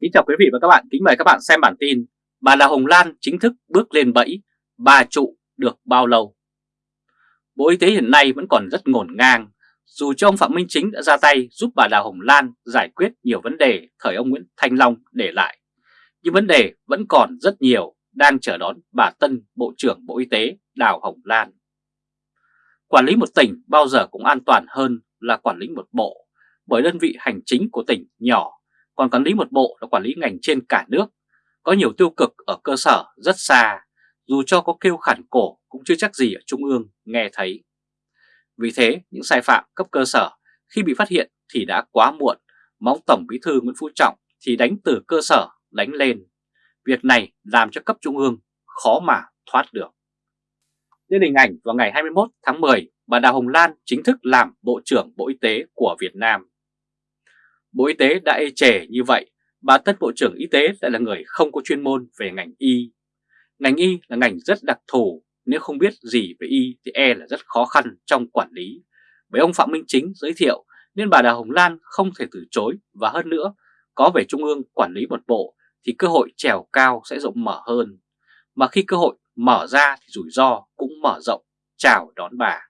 Kính chào quý vị và các bạn, kính mời các bạn xem bản tin Bà Đào Hồng Lan chính thức bước lên bẫy, bà trụ được bao lâu? Bộ Y tế hiện nay vẫn còn rất ngổn ngang, dù cho ông Phạm Minh Chính đã ra tay giúp bà Đào Hồng Lan giải quyết nhiều vấn đề thời ông Nguyễn Thanh Long để lại. Nhưng vấn đề vẫn còn rất nhiều đang chờ đón bà Tân Bộ trưởng Bộ Y tế Đào Hồng Lan. Quản lý một tỉnh bao giờ cũng an toàn hơn là quản lý một bộ, bởi đơn vị hành chính của tỉnh nhỏ còn quản lý một bộ là quản lý ngành trên cả nước, có nhiều tiêu cực ở cơ sở rất xa, dù cho có kêu khản cổ cũng chưa chắc gì ở Trung ương nghe thấy. Vì thế, những sai phạm cấp cơ sở khi bị phát hiện thì đã quá muộn, mong Tổng Bí thư Nguyễn Phú Trọng thì đánh từ cơ sở đánh lên. Việc này làm cho cấp Trung ương khó mà thoát được. Trên hình ảnh vào ngày 21 tháng 10, bà Đào Hồng Lan chính thức làm Bộ trưởng Bộ Y tế của Việt Nam. Bộ Y tế đã ê trẻ như vậy, bà Tân Bộ trưởng Y tế lại là người không có chuyên môn về ngành Y. Ngành Y là ngành rất đặc thù, nếu không biết gì về Y thì e là rất khó khăn trong quản lý. Bởi ông Phạm Minh Chính giới thiệu nên bà Đào Hồng Lan không thể từ chối và hơn nữa, có về Trung ương quản lý một bộ thì cơ hội trèo cao sẽ rộng mở hơn. Mà khi cơ hội mở ra thì rủi ro cũng mở rộng, chào đón bà.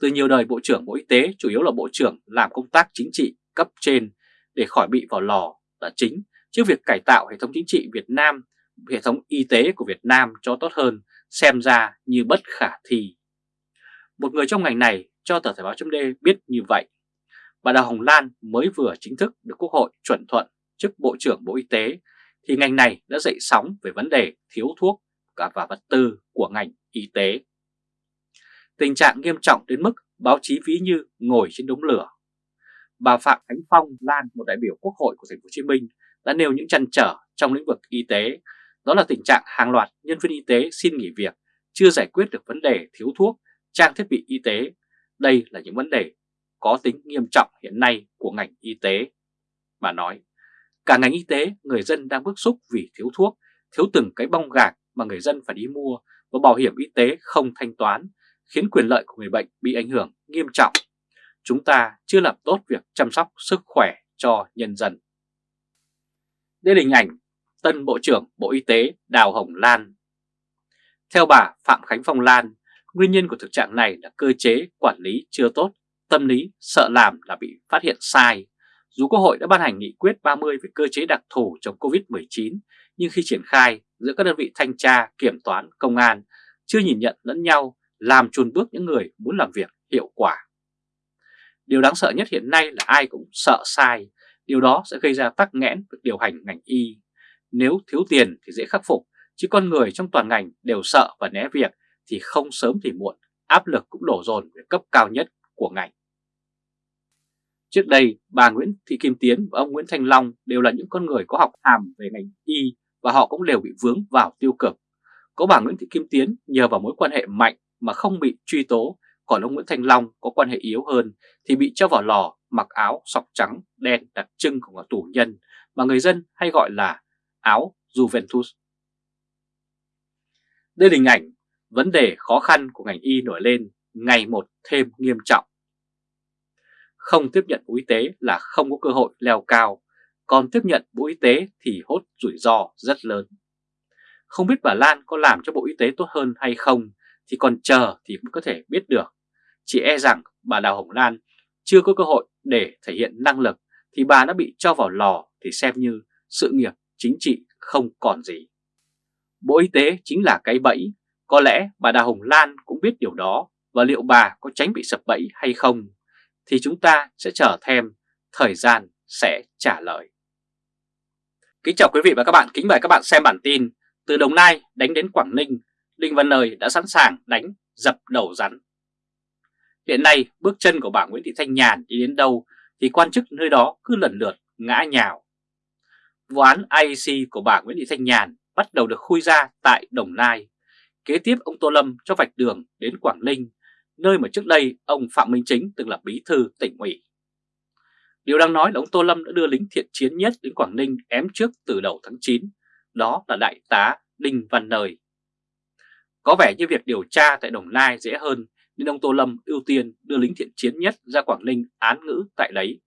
Từ nhiều đời Bộ trưởng Bộ Y tế chủ yếu là Bộ trưởng làm công tác chính trị cấp trên để khỏi bị vào lò là chính trước việc cải tạo hệ thống chính trị Việt Nam, hệ thống y tế của Việt Nam cho tốt hơn xem ra như bất khả thi. Một người trong ngành này cho tờ Thời báo chấm biết như vậy. Bà Đào Hồng Lan mới vừa chính thức được Quốc hội chuẩn thuận chức Bộ trưởng Bộ Y tế thì ngành này đã dậy sóng về vấn đề thiếu thuốc cả và vật tư của ngành y tế. Tình trạng nghiêm trọng đến mức báo chí ví như ngồi trên đống lửa bà Phạm Khánh Phong Lan, một đại biểu Quốc hội của Thành phố Hồ Chí Minh, đã nêu những chăn trở trong lĩnh vực y tế, đó là tình trạng hàng loạt nhân viên y tế xin nghỉ việc, chưa giải quyết được vấn đề thiếu thuốc, trang thiết bị y tế. Đây là những vấn đề có tính nghiêm trọng hiện nay của ngành y tế. Bà nói, cả ngành y tế, người dân đang bức xúc vì thiếu thuốc, thiếu từng cái bong gạc mà người dân phải đi mua và bảo hiểm y tế không thanh toán, khiến quyền lợi của người bệnh bị ảnh hưởng nghiêm trọng chúng ta chưa làm tốt việc chăm sóc sức khỏe cho nhân dân. Đây là hình ảnh tân Bộ trưởng Bộ Y tế Đào Hồng Lan. Theo bà Phạm Khánh Phong Lan, nguyên nhân của thực trạng này là cơ chế quản lý chưa tốt, tâm lý sợ làm là bị phát hiện sai. Dù Quốc hội đã ban hành nghị quyết 30 về cơ chế đặc thù chống Covid-19, nhưng khi triển khai giữa các đơn vị thanh tra, kiểm toán, công an chưa nhìn nhận lẫn nhau, làm chuồn bước những người muốn làm việc hiệu quả. Điều đáng sợ nhất hiện nay là ai cũng sợ sai, điều đó sẽ gây ra tắc nghẽn việc điều hành ngành y. Nếu thiếu tiền thì dễ khắc phục, chứ con người trong toàn ngành đều sợ và né việc thì không sớm thì muộn, áp lực cũng đổ dồn về cấp cao nhất của ngành. Trước đây, bà Nguyễn Thị Kim Tiến và ông Nguyễn Thanh Long đều là những con người có học hàm về ngành y và họ cũng đều bị vướng vào tiêu cực. Có bà Nguyễn Thị Kim Tiến nhờ vào mối quan hệ mạnh mà không bị truy tố còn ông Nguyễn Thanh Long có quan hệ yếu hơn thì bị cho vào lò mặc áo sọc trắng đen đặc trưng của tù nhân mà người dân hay gọi là áo Juventus. Đây là hình ảnh vấn đề khó khăn của ngành y nổi lên ngày một thêm nghiêm trọng. Không tiếp nhận Bộ Y tế là không có cơ hội leo cao, còn tiếp nhận Bộ Y tế thì hốt rủi ro rất lớn. Không biết bà Lan có làm cho Bộ Y tế tốt hơn hay không thì còn chờ thì mới có thể biết được. Chỉ e rằng bà Đào Hồng Lan chưa có cơ hội để thể hiện năng lực thì bà đã bị cho vào lò thì xem như sự nghiệp chính trị không còn gì. Bộ Y tế chính là cái bẫy, có lẽ bà Đào Hồng Lan cũng biết điều đó và liệu bà có tránh bị sập bẫy hay không thì chúng ta sẽ chờ thêm, thời gian sẽ trả lời. Kính chào quý vị và các bạn, kính mời các bạn xem bản tin Từ Đồng Nai đánh đến Quảng Ninh, Đinh Văn Nơi đã sẵn sàng đánh dập đầu rắn. Hiện nay bước chân của bà Nguyễn Thị Thanh Nhàn đi đến đâu thì quan chức nơi đó cứ lần lượt ngã nhào. Vụ án IEC của bà Nguyễn Thị Thanh Nhàn bắt đầu được khui ra tại Đồng Nai. Kế tiếp ông Tô Lâm cho vạch đường đến Quảng Ninh, nơi mà trước đây ông Phạm Minh Chính từng là bí thư tỉnh ủy. Điều đang nói là ông Tô Lâm đã đưa lính thiện chiến nhất đến Quảng Ninh ém trước từ đầu tháng 9, đó là Đại tá Đinh Văn Nơi. Có vẻ như việc điều tra tại Đồng Nai dễ hơn nên ông Tô Lâm ưu tiên đưa lính thiện chiến nhất ra Quảng Ninh án ngữ tại đấy.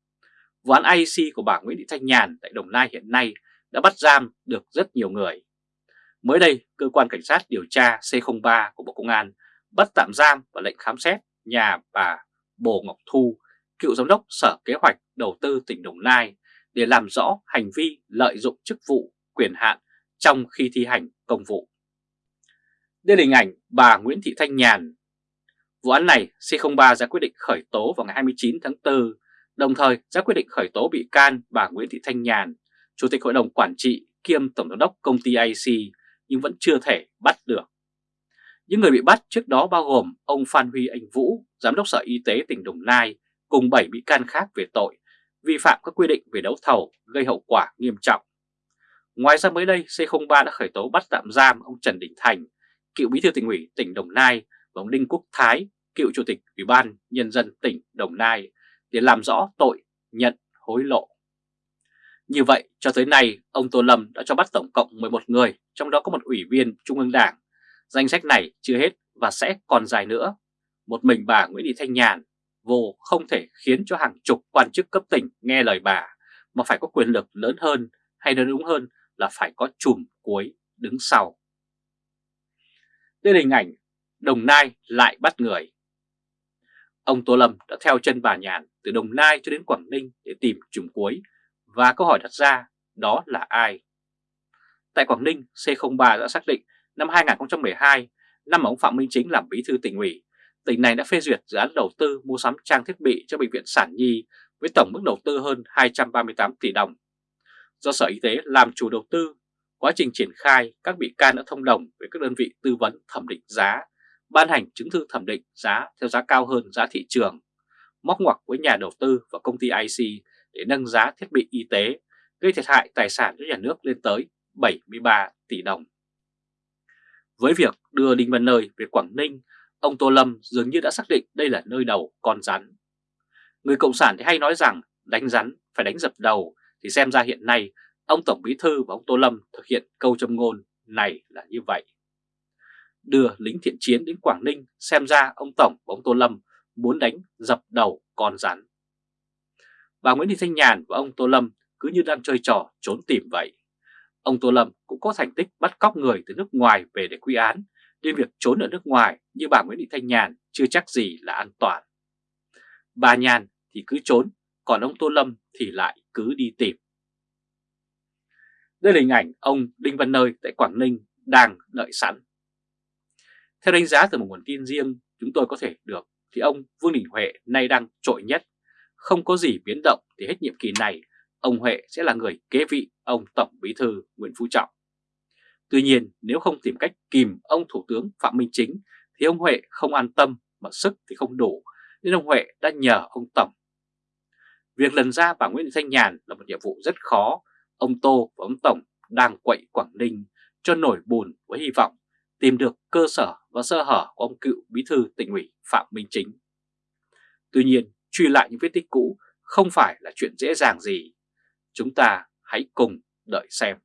vụ án IEC của bà Nguyễn Thị Thanh Nhàn tại Đồng Nai hiện nay đã bắt giam được rất nhiều người. Mới đây, cơ quan cảnh sát điều tra C03 của Bộ Công an bắt tạm giam và lệnh khám xét nhà bà Bồ Ngọc Thu, cựu giám đốc Sở Kế hoạch Đầu tư tỉnh Đồng Nai để làm rõ hành vi lợi dụng chức vụ, quyền hạn trong khi thi hành công vụ. Đây là hình ảnh bà Nguyễn Thị Thanh Nhàn. Vụ án này C03 ra quyết định khởi tố vào ngày 29 tháng 4, đồng thời ra quyết định khởi tố bị can bà Nguyễn Thị Thanh Nhàn, Chủ tịch Hội đồng Quản trị kiêm Tổng giám đốc công ty IC nhưng vẫn chưa thể bắt được. Những người bị bắt trước đó bao gồm ông Phan Huy Anh Vũ, Giám đốc Sở Y tế tỉnh Đồng Nai, cùng 7 bị can khác về tội vi phạm các quy định về đấu thầu gây hậu quả nghiêm trọng. Ngoài ra mới đây, C03 đã khởi tố bắt tạm giam ông Trần Đình Thành, cựu bí thư tỉnh ủy tỉnh Đồng Nai và ông Đinh Quốc Thái, cựu chủ tịch Ủy ban Nhân dân tỉnh Đồng Nai để làm rõ tội nhận hối lộ. Như vậy, cho tới nay, ông Tô Lâm đã cho bắt tổng cộng 11 người, trong đó có một ủy viên Trung ương Đảng. Danh sách này chưa hết và sẽ còn dài nữa. Một mình bà Nguyễn Thị Thanh Nhàn vô không thể khiến cho hàng chục quan chức cấp tỉnh nghe lời bà, mà phải có quyền lực lớn hơn, hay nói đúng hơn là phải có chùm cuối đứng sau. Đây là hình ảnh Đồng Nai lại bắt người. Ông Tô Lâm đã theo chân bà Nhàn từ Đồng Nai cho đến Quảng Ninh để tìm chùm cuối và câu hỏi đặt ra đó là ai? Tại Quảng Ninh, C03 đã xác định năm 2012, năm mà ông Phạm Minh Chính làm bí thư tỉnh ủy, tỉnh này đã phê duyệt dự án đầu tư mua sắm trang thiết bị cho Bệnh viện Sản Nhi với tổng mức đầu tư hơn 238 tỷ đồng. Do Sở Y tế làm chủ đầu tư, quá trình triển khai các bị can đã thông đồng với các đơn vị tư vấn thẩm định giá, ban hành chứng thư thẩm định giá theo giá cao hơn giá thị trường, móc ngoặc với nhà đầu tư và công ty IC để nâng giá thiết bị y tế, gây thiệt hại tài sản cho nhà nước lên tới 73 tỷ đồng. Với việc đưa Đinh Văn Nơi về Quảng Ninh, ông Tô Lâm dường như đã xác định đây là nơi đầu con rắn. Người Cộng sản thì hay nói rằng đánh rắn phải đánh dập đầu, thì xem ra hiện nay ông Tổng Bí Thư và ông Tô Lâm thực hiện câu châm ngôn này là như vậy. Đưa lính thiện chiến đến Quảng Ninh xem ra ông Tổng và ông Tô Lâm muốn đánh dập đầu con rắn bà Nguyễn Thị Thanh Nhàn và ông Tô Lâm cứ như đang chơi trò trốn tìm vậy. Ông Tô Lâm cũng có thành tích bắt cóc người từ nước ngoài về để quy án, nên việc trốn ở nước ngoài như bà Nguyễn Thị Thanh Nhàn chưa chắc gì là an toàn. Bà Nhàn thì cứ trốn, còn ông Tô Lâm thì lại cứ đi tìm. Đây là hình ảnh ông Đinh Văn Nơi tại Quảng Ninh đang đợi sẵn. Theo đánh giá từ một nguồn tin riêng chúng tôi có thể được thì ông Vương Đình Huệ nay đang trội nhất không có gì biến động thì hết nhiệm kỳ này, ông Huệ sẽ là người kế vị ông Tổng Bí Thư Nguyễn Phú Trọng. Tuy nhiên, nếu không tìm cách kìm ông Thủ tướng Phạm Minh Chính, thì ông Huệ không an tâm mà sức thì không đủ, nên ông Huệ đã nhờ ông Tổng. Việc lần ra bà Nguyễn Thị Thanh Nhàn là một nhiệm vụ rất khó, ông Tô và ông Tổng đang quậy Quảng Ninh cho nổi bùn với hy vọng tìm được cơ sở và sơ hở của ông cựu bí thư tỉnh ủy Phạm Minh Chính. Tuy nhiên, truy lại những vết tích cũ không phải là chuyện dễ dàng gì. Chúng ta hãy cùng đợi xem.